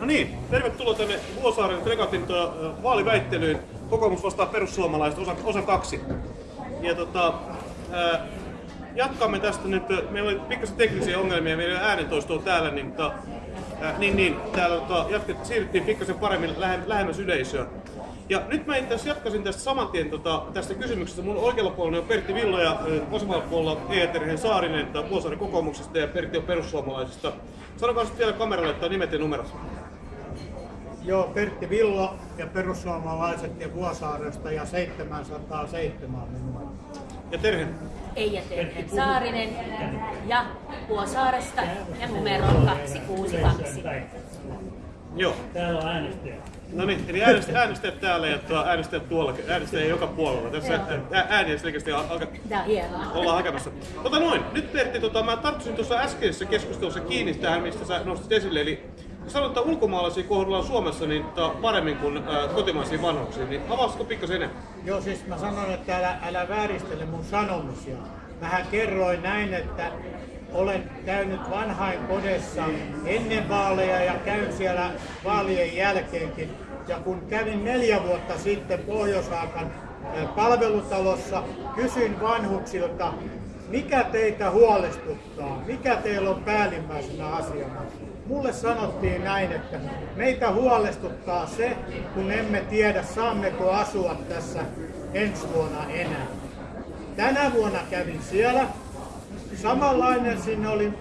No niin, tervetuloa tänne Vuosaaren Fregatin uh, vaaliväittelyyn. Kokoomus vastaa perussuomalaiset, osa, osa kaksi. Ja tota, uh, jatkamme tästä nyt. Meillä oli pikkasen teknisiä ongelmia, meillä ei ole äänentoistoa täällä, niin, tota, uh, niin, niin täällä tota, jatket, siirryttiin pikkasen paremmin lähe, lähemmäs yleisöä. Ja nyt mä itse jatkaisin tästä saman tien tota, tästä kysymyksestä. Mun oikealla puolella on Pertti Villo ja vasemmalla puolella Eeterhen Saarinen Vuosaaren kokoomuksesta ja Pertti on perussuomalaisista. Sanokaa sitten vielä kameralle, että nimet ja numerot. Joo, Pertti Villo ja perussuomalaiset ja Vuosaaresta ja 707 numero. Ja Terhen? Eija Terhen Saarinen ja Vuosaaresta ja numero 262. Joo. Täällä on äänestäjä. No niin, eli äänestäjät, äänestäjät täällä ja tuo äänestäjät tuolla, äänestäjät joka puolella. Tässä ää- ääniä selkeästi alkaa Tämä on hienoa. ollaan hakemassa. Tota noin, nyt Pertti, tota, mä tarttuisin tuossa äskeisessä keskustelussa kiinni tähän, mistä sä nostit esille. Eli sanoit, että ulkomaalaisia kohdellaan Suomessa niin, tota, paremmin kuin ää, kotimaisia vanhuksia, niin avaisitko pikkasen enemmän? Joo, siis mä sanon, että älä, älä vääristele mun sanomisia. Mähän kerroin näin, että olen käynyt vanhain kodessa ennen vaaleja ja käyn siellä vaalien jälkeenkin. Ja kun kävin neljä vuotta sitten eh, palvelutalossa, kysyin vanhuksilta, mikä teitä huolestuttaa, mikä teillä on päällimmäisenä asiana. Mulle sanottiin näin, että meitä huolestuttaa se, kun emme tiedä saammeko asua tässä ensi vuonna enää. Tänä vuonna kävin siellä. Samanlainen sinne oli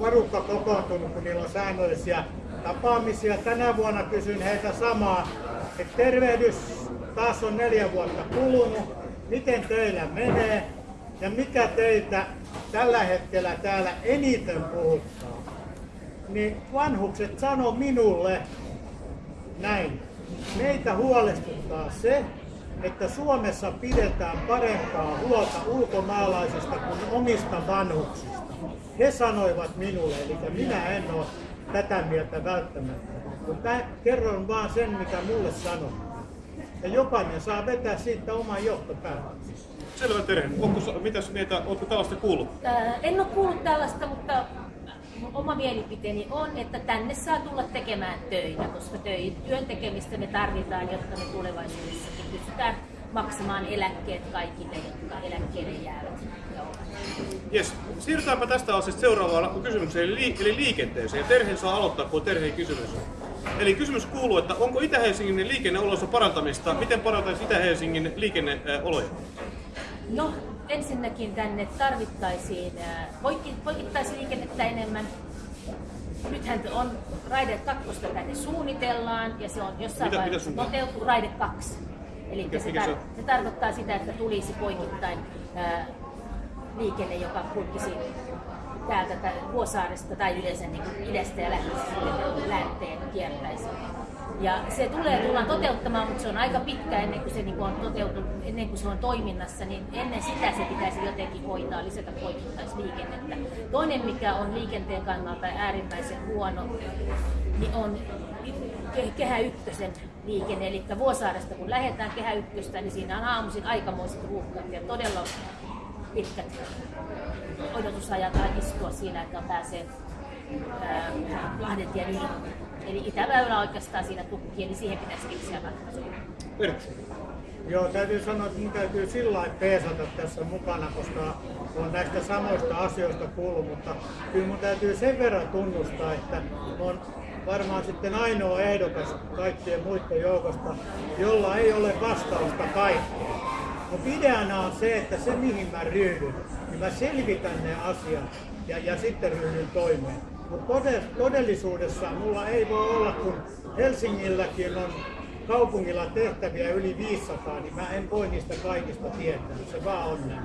varukka kokoontunut, kun niillä on säännöllisiä tapaamisia. Tänä vuonna kysyin heitä samaa, että tervehdys, taas on neljä vuotta kulunut, miten teillä menee ja mikä teitä tällä hetkellä täällä eniten puhuttaa. Niin vanhukset sano minulle näin. Meitä huolestuttaa se, että Suomessa pidetään parempaa huolta ulkomaalaisista kuin omista vanhuksista. He sanoivat minulle, eli minä en ole tätä mieltä välttämättä. Mutta kerron vaan sen, mikä mulle sanoi. Ja jokainen saa vetää siitä oman johtopäätöksen. Selvä Terhen, onko, mitäs mieltä, ootko tällaista kuullut? Ää, En ole kuullut tällaista, mutta mun oma mielipiteeni on, että tänne saa tulla tekemään töitä, koska työn tekemistä me tarvitaan, jotta me tulevaisuudessakin pystytään maksamaan eläkkeet kaikille, jotka eläkkeelle jäävät. Jes, siirrytäänpä tästä asiasta seuraavaan kysymykseen, eli, li- eli liikenteeseen. Terhen saa aloittaa, kun on Terhen kysymys. Eli kysymys kuuluu, että onko Itä-Helsingin liikenneoloissa parantamista? Miten parantaisi Itä-Helsingin liikenneoloja? No, ensinnäkin tänne tarvittaisiin poikki, poikittaisliikennettä enemmän. Nythän on raide kakkosta tänne suunnitellaan ja se on jossain Mitä- vaiheessa toteutuu raide kaksi. Eli Mikä- se, mikä tar- se tarkoittaa sitä, että tulisi poikittain ää, liikenne, joka kulkisi täältä tä- Vuosaaresta tai yleensä niin kuin idästä ja lähtisi länteen kiertäisi. Ja se tulee tullaan toteuttamaan, mutta se on aika pitkä ennen kuin se niin on toteutunut, ennen kuin se on toiminnassa, niin ennen sitä se pitäisi jotenkin hoitaa, lisätä poikittaisliikennettä. Toinen, mikä on liikenteen kannalta äärimmäisen huono, niin on ke- Kehä Ykkösen liikenne, eli Vuosaaresta kun lähdetään Kehä Ykköstä, niin siinä on aamuisin aikamoiset ruuhkat ja todella pitkät odotusajat istua siinä, että pääsee ää, Lahdentien yli. Eli itäväylä oikeastaan siinä tukkii, eli siihen pitäisi keksiä ratkaisuja. Joo, täytyy sanoa, että minun täytyy sillä lailla peesata tässä mukana, koska olen näistä samoista asioista kuullut, mutta kyllä mun täytyy sen verran tunnustaa, että on varmaan sitten ainoa ehdokas kaikkien muiden joukosta, jolla ei ole vastausta kaikkeen. Mutta ideana on se, että se mihin mä ryhdyn, niin mä selvitän ne asiat ja, ja sitten ryhdyn toimeen. Mutta todellisuudessa mulla ei voi olla, kun Helsingilläkin on kaupungilla tehtäviä yli 500, niin mä en voi niistä kaikista tietää. Se vaan on näin.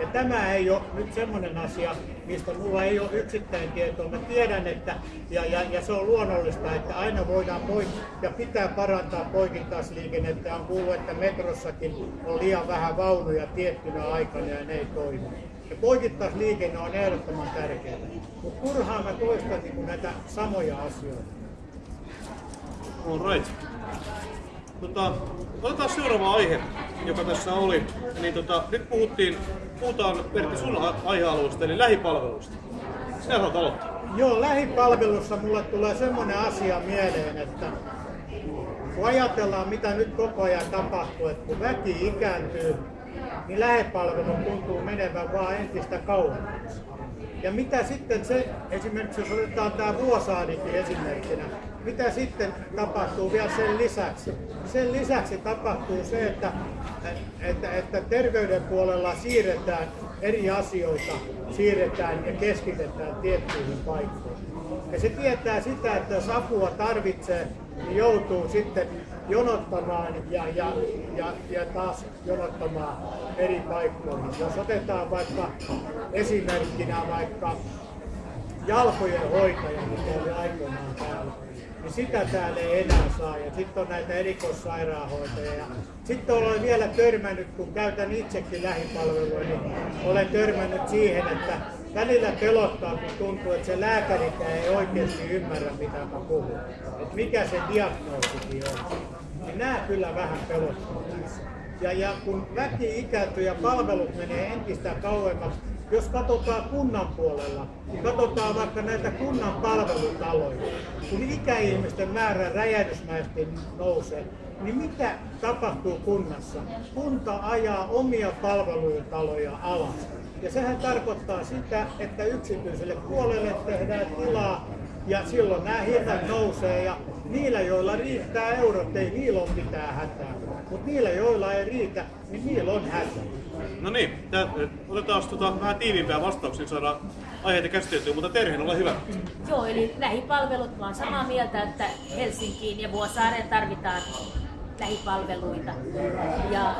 Ja tämä ei ole nyt semmoinen asia, mistä mulla ei ole yksittäin tietoa. Mä tiedän, että ja, ja, ja se on luonnollista, että aina voidaan poik- ja pitää parantaa poikittaisliikennettä. On kuullut, että metrossakin on liian vähän vaunuja tiettynä aikana ja ne ei toimi. Ja poikittaisliikenne on ehdottoman tärkeää. Mutta turhaan mä toistan niin näitä samoja asioita. All right. Tota, otetaan seuraava aihe, joka tässä oli. Niin tota, nyt puhuttiin, puhutaan Pertti sun aihealueesta, eli lähipalveluista. Sinä haluat aloittaa. Joo, lähipalvelussa mulle tulee semmoinen asia mieleen, että kun ajatellaan mitä nyt koko ajan tapahtuu, että kun väki ikääntyy, niin lähipalvelu tuntuu menevän vaan entistä kauemmaksi. Ja mitä sitten se, esimerkiksi jos otetaan tämä Vuosaarikin esimerkkinä, mitä sitten tapahtuu vielä sen lisäksi? Sen lisäksi tapahtuu se, että, että, että terveyden puolella siirretään eri asioita, siirretään ja keskitetään tiettyihin paikkoihin. Ja se tietää sitä, että jos apua tarvitsee, niin joutuu sitten jonottamaan ja, ja, ja, ja taas jonottamaan eri paikkoihin. Jos otetaan vaikka esimerkkinä vaikka jalkojen hoitaja, mikä oli aikoinaan täällä, niin sitä täällä ei enää saa. Ja sitten on näitä erikoissairaanhoitajia. Sitten olen vielä törmännyt, kun käytän itsekin lähipalvelua, niin olen törmännyt siihen, että välillä pelottaa, kun tuntuu, että se lääkärikään ei oikeasti ymmärrä, mitä mä puhun. Että mikä se diagnoosikin on. Niin nämä kyllä vähän pelottaa. Ja, ja kun väki ikääntyy ja palvelut menee entistä kauemmaksi, jos katsotaan kunnan puolella, niin katsotaan vaikka näitä kunnan palvelutaloja. Kun ikäihmisten määrä räjähdysmäisesti nousee, niin mitä tapahtuu kunnassa? Kunta ajaa omia palvelutaloja alas. Ja sehän tarkoittaa sitä, että yksityiselle puolelle tehdään tilaa ja silloin nämä hinnat nousee ja niillä, joilla riittää eurot, ei niillä ole mitään hätää. Mutta niillä, joilla ei riitä, niin niillä on hätä. No niin, tää, otetaan tota, vähän tiiviimpää vastauksia, saadaan aiheita käsiteltyä, mutta Terhen, ole hyvä. Joo, eli lähipalvelut, mä oon samaa mieltä, että Helsinkiin ja Vuosaareen tarvitaan lähipalveluita. Ja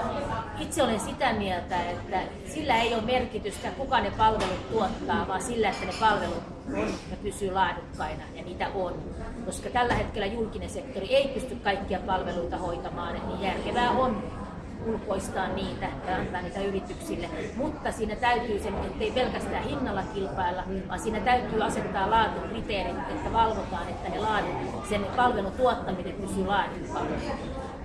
itse olen sitä mieltä, että sillä ei ole merkitystä, kuka ne palvelut tuottaa, vaan sillä, että ne palvelut on ja pysyy laadukkaina ja niitä on. Koska tällä hetkellä julkinen sektori ei pysty kaikkia palveluita hoitamaan, niin järkevää on ulkoistaa niitä ja antaa niitä yrityksille. Mutta siinä täytyy sen, ettei pelkästään hinnalla kilpailla, vaan siinä täytyy asettaa laatukriteerit, että valvotaan, että ne laadun, sen palvelun tuottaminen pysyy laadukkaana.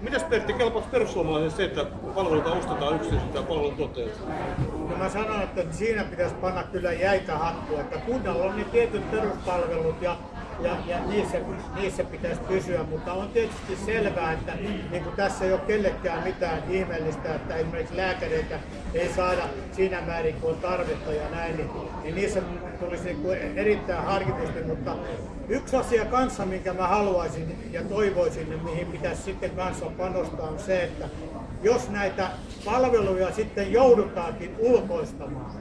Mitäs Pertti, kelpaako perussuomalaisille se, että palveluita ostetaan yksityisiltä palveluntuottajilta? No mä sanon, että siinä pitäisi panna kyllä jäitä hattua, että kunnalla on ne tietyt peruspalvelut ja ja, ja niissä, niissä pitäisi pysyä, mutta on tietysti selvää, että niin kuin tässä ei ole kellekään mitään ihmeellistä, että esimerkiksi lääkäreitä ei saada siinä määrin kuin on tarvetta ja näin, niin, niin niissä tulisi niin kuin erittäin harkitusti, mutta yksi asia kanssa, minkä mä haluaisin ja toivoisin, niin mihin pitäisi sitten kanssa panostaa, on se, että jos näitä palveluja sitten joudutaankin ulkoistamaan,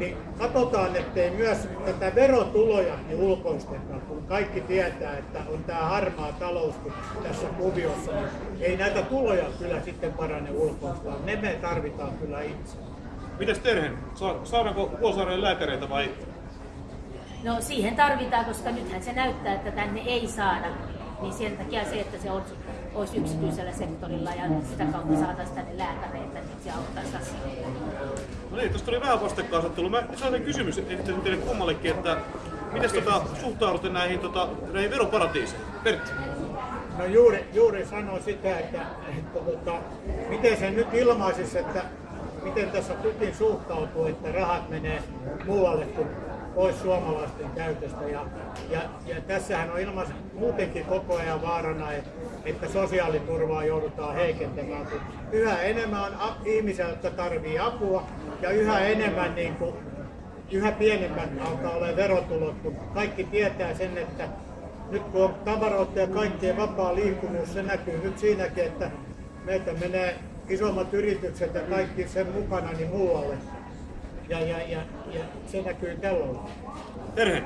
niin katsotaan, ettei myös tätä verotulojakin ulkoisteta, kun kaikki tietää, että on tämä harmaa talous tässä kuviossa, niin ei näitä tuloja kyllä sitten parane ulkoistaa. Ne me tarvitaan kyllä itse. Mitäs Terhen, saadaanko Vuosaareen lääkäreitä vai? No siihen tarvitaan, koska nythän se näyttää, että tänne ei saada. Niin sen takia se, että se olisi yksityisellä sektorilla ja sitä kautta saataisiin tänne lääkäreitä, niin se auttaisi asiaa. No niin, tuosta tuli vähän vastakkainasettelu. Mä saan kysymys esittänyt teille kummallekin, että miten tota, suhtaudutte näihin, tota, näihin veroparatiiseihin? Pertti. No juuri, juuri sanoin sitä, että, että tota, miten se nyt ilmaisisi, että miten tässä kukin suhtautuu, että rahat menee muualle kuin pois suomalaisten käytöstä. Ja, ja, ja tässähän on ilman muutenkin koko ajan vaarana, että, että sosiaaliturvaa joudutaan heikentämään, kun yhä enemmän on ihmisiä, jotka tarvii apua ja yhä enemmän niin kuin, yhä pienemmät alkaa olla verotulot, kun kaikki tietää sen, että nyt kun on tavaroita ja kaikkien vapaa liikkuvuus, se näkyy nyt siinäkin, että meitä menee isommat yritykset ja kaikki sen mukana niin muualle ja, ja, ja, ja se näkyy kellolla. Terhe.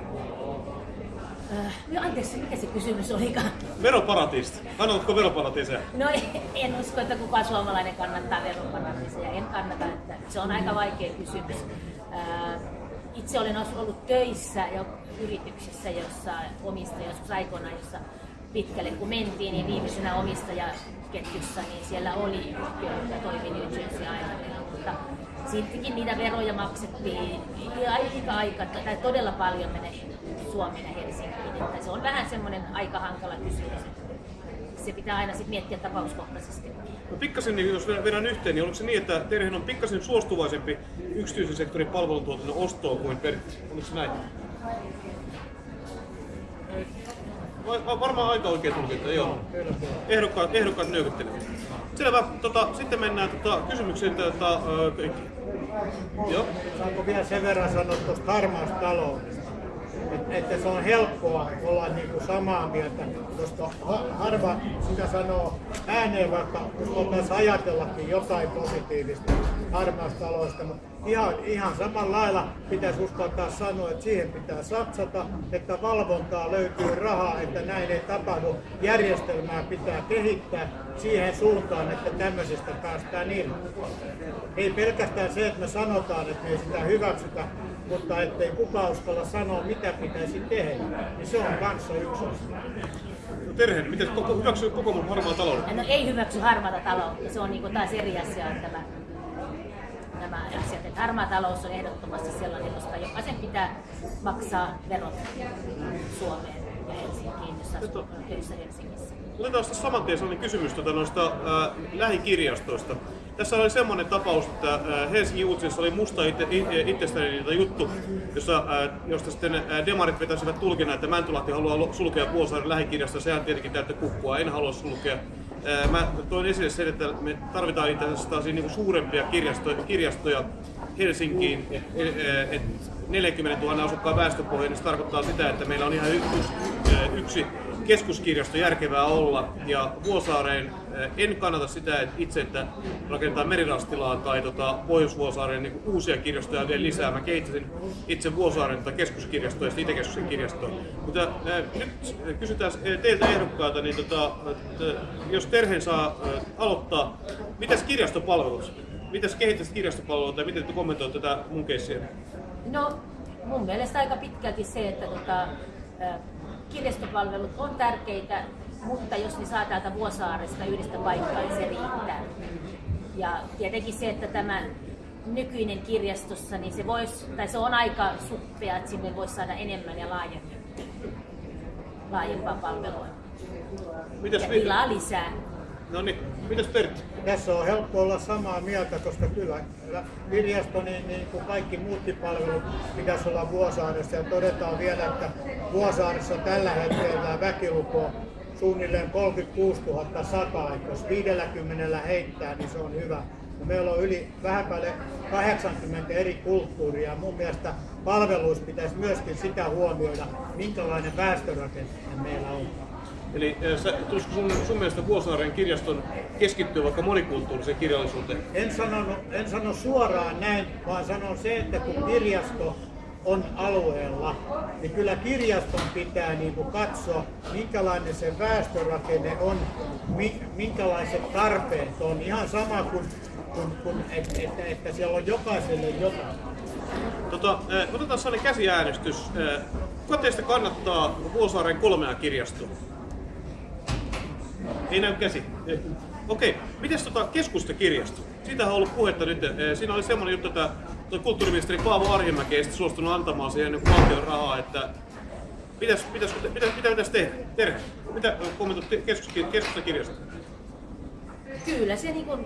Äh, anteeksi, mikä se kysymys olikaan? Veroparatiista. Kannatko veroparatiiseja? No en usko, että kukaan suomalainen kannattaa veroparatiiseja. En kannata, että se on aika vaikea kysymys. Äh, itse olen ollut töissä jo yrityksessä, jossa omistaja joskus aikoinaan, jossa pitkälle kun mentiin, niin viimeisenä omistajaketjussa, niin siellä oli yhtiö, joka toimi New Jersey Islandilla, mutta siltikin niitä veroja maksettiin aika, aika tai todella paljon menee Suomeen Että se on vähän semmoinen aika hankala kysymys. Se pitää aina sit miettiä tapauskohtaisesti. No pikkasen, niin jos vedän yhteen, niin onko se niin, että Terhen on pikkasen suostuvaisempi yksityisen sektorin palveluntuotannon ostoon kuin Pertti? Onko se näin? Va- Varmaan aika oikein tulkinta, joo. Ehdokkaat, ehdokkaat nyökyttelevät. Selvä. Tota, sitten mennään tota, kysymykseen. Tota, ö, kaikki. Joo. Saanko vielä sen verran sanoa tuosta harmaasta taloudesta? Et, että se on helppoa olla niinku samaa mieltä, koska ha, harva sitä sanoo ääneen, vaikka uskaltaisi ajatellakin jotain positiivista harmaasta taloudesta. Mutta ihan, ihan samalla lailla pitäisi uskaltaa sanoa, että siihen pitää satsata, että valvontaa löytyy rahaa, että näin ei tapahdu. Järjestelmää pitää kehittää siihen suuntaan, että tämmöisestä päästään irti. Ei pelkästään se, että me sanotaan, että me ei sitä hyväksytä, mutta ettei kukaan uskalla sanoa, mitä pitäisi tehdä, niin se on kanssa yksi asia. No, Terhe, miten koko, hyväksyy kokoomus harmaan talouden? No ei hyväksy harmaata taloutta, se on niinku taas eri asia tämä, nämä asiat. Että harmaa talous on ehdottomasti sellainen, koska jokaisen pitää maksaa verot Suomeen ja Helsinkiin, jos asuu Helsingissä. Otetaan sitten saman tien sellainen kysymys tuota noista ää, lähikirjastoista. Tässä oli semmoinen tapaus, että ää, Helsingin uutisissa oli musta itse, itse, itsestäni juttu, jossa, ää, josta sitten ää, demarit vetäisivät tulkinnan, että Mäntylahti haluaa sulkea Vuosaaren lähikirjasta. Sehän tietenkin täyttä kukkua, en halua sulkea. Mä toin esille sen, että me tarvitaan itse asiassa niin suurempia kirjastoja, kirjastoja Helsinkiin. Et, et 40 000 asukkaan väestöpohja, niin se tarkoittaa sitä, että meillä on ihan yksi, yksi keskuskirjasto järkevää olla. Ja Vuosaareen eh, en kannata sitä että itse, että rakennetaan merirastilaa tai tota, Pohjois-Vuosaareen niin uusia kirjastoja vielä lisää. Mä kehittäisin itse Vuosaaren tota keskuskirjastoa ja sitten Itäkeskuksen kirjastoa. Mutta äh, nyt kysytään eh, teiltä ehdokkailta, niin tota, että jos Terhen saa äh, aloittaa, mitäs kirjastopalvelut? Mitäs kehittäisit kirjastopalveluita ja miten te kommentoitte tätä mun keissiä? No mun mielestä aika pitkälti se, että tota, ö, kirjastopalvelut on tärkeitä, mutta jos ne saa täältä Vuosaaresta yhdestä paikkaa, niin se riittää. Ja tietenkin se, että tämä nykyinen kirjastossa, niin se, vois, tai se on aika suppea, että sinne voisi saada enemmän ja laajemmin, laajempaa palvelua. Mitäs Ja tilaa lisää. No niin, mitäs Pertti? Tässä on helppo olla samaa mieltä, koska kyllä kirjasto, niin, niin kuin kaikki muutkin palvelut, pitäisi olla Vuosaaressa. Ja todetaan vielä, että Vuosaaressa tällä hetkellä väkiluku on suunnilleen 36 100, että jos 50 heittää, niin se on hyvä. Ja meillä on yli vähän päälle 80 eri kulttuuria. Mun mielestä palveluissa pitäisi myöskin sitä huomioida, minkälainen väestörakenne meillä on. Eli sä, tulisiko sun, sun mielestä Vuosaaren kirjaston keskittyä vaikka monikulttuuriseen kirjallisuuteen? En, sanonut, en sano suoraan näin, vaan sanon se, että kun kirjasto on alueella, niin kyllä kirjaston pitää niin kuin katsoa, minkälainen se väestörakenne on, mi, minkälaiset tarpeet on. Ihan sama kuin, kuin, kuin että, että, että siellä on jokaiselle jotain. Tota, otetaan sellainen käsiäänestys. Kuka teistä kannattaa Vuosaaren kolmea kirjastoa? Ei näy käsi. Okei, okay. miten tota keskustakirjasto? Siitä on ollut puhetta nyt. Siinä oli semmoinen juttu, että toi kulttuuriministeri Paavo Arhimäki ei suostunut antamaan siihen niin valtion rahaa, että pitäis, pitäis, mitä, mitä pitäisi tehdä? Terhe, mitä kommentoit keskus- keskustakirjasto? Kyllä se niin kuin,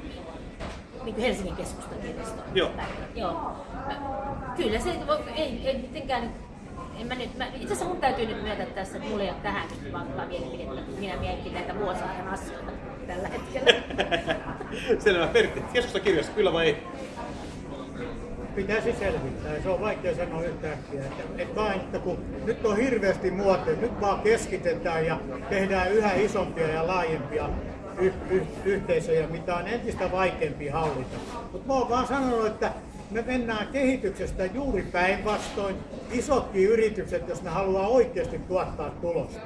niin kuin Helsingin keskustan kirjasto. Joo. Joo. Kyllä se ei, ei mitenkään en mä nyt, mä, itse asiassa mun täytyy nyt myöntää tässä, että mulla ei ole tähän nyt vankkaa mielipidettä, kun minä mietin näitä Vuosaaren asioita tällä hetkellä. Selvä, Pertti, keskustakirjasto, kyllä vai ei? pitäisi selvittää. Se on vaikea sanoa yhtäkkiä. Että, että vaan, että kun nyt on hirveästi muoteja, nyt vaan keskitetään ja tehdään yhä isompia ja laajempia y- y- yhteisöjä, mitä on entistä vaikeampi hallita. Mutta mä oon vaan sanonut, että me mennään kehityksestä juuri päinvastoin. Isotkin yritykset, jos ne haluaa oikeasti tuottaa tulosta,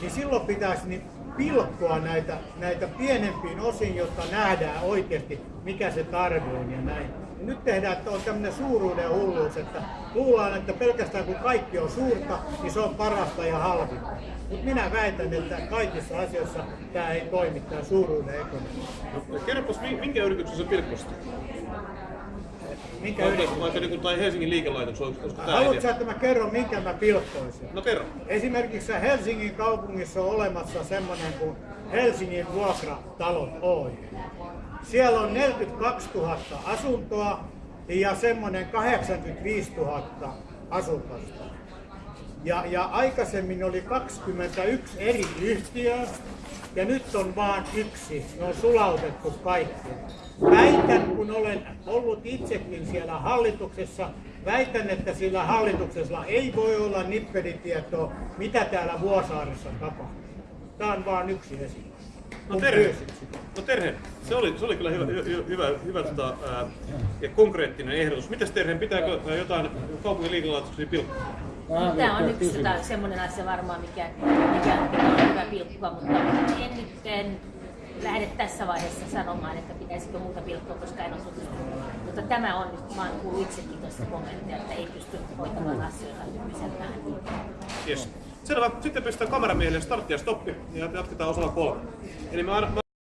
niin silloin pitäisi niin pilkkoa näitä, näitä pienempiin osiin, jotta nähdään oikeasti, mikä se tarve on ja näin. Ja nyt tehdään, että on tämmöinen suuruuden hulluus, että luullaan, että pelkästään kun kaikki on suurta, niin se on parasta ja halvinta. Mutta minä väitän, että kaikissa asioissa tämä ei toimi, tämä suuruuden ekonomia. Kerropas, mi- minkä yrityksen sä pilkkosit? Minkä Vaikka, yritys... vaikka niin tai Helsingin liikelaitos, olisiko tää Haluatko sä, että mä kerron, minkä mä pilkkoisin? No kerro. Esimerkiksi Helsingin kaupungissa on olemassa semmoinen kuin Helsingin vuokratalot Oy. Siellä on 42 000 asuntoa ja semmoinen 85 000 asukasta. Ja, ja aikaisemmin oli 21 eri yhtiöä ja nyt on vain yksi. Ne on sulautettu kaikki. Väitän, kun olen ollut itsekin siellä hallituksessa, väitän, että sillä hallituksella ei voi olla nippelitietoa, mitä täällä Vuosaaressa tapahtuu. Tämä on vain yksi esimerkki. No sitä. no Terhe, se oli, se oli kyllä hyvä, hy, hyvä, hyvä tota, ää, ja konkreettinen ehdotus. Mitäs Terhe, pitääkö ää, jotain kaupungin liikelaitoksia pilkkoa? Tämä on yksi tai semmoinen asia varmaan, mikä, mikä, mikä on hyvä pilkkoa, mutta en nyt en lähde tässä vaiheessa sanomaan, että pitäisikö muuta pilkkoa, koska en ole tutustunut. Mutta tämä on nyt, mä oon kuullut itsekin tuosta kommenttia, että ei pysty hoitamaan asioita nykyisellään. Yes. Selvä. Sitten pistetään kameramiehelle startti ja stoppi ja jatketaan osalla kolme. Eli me, aina- me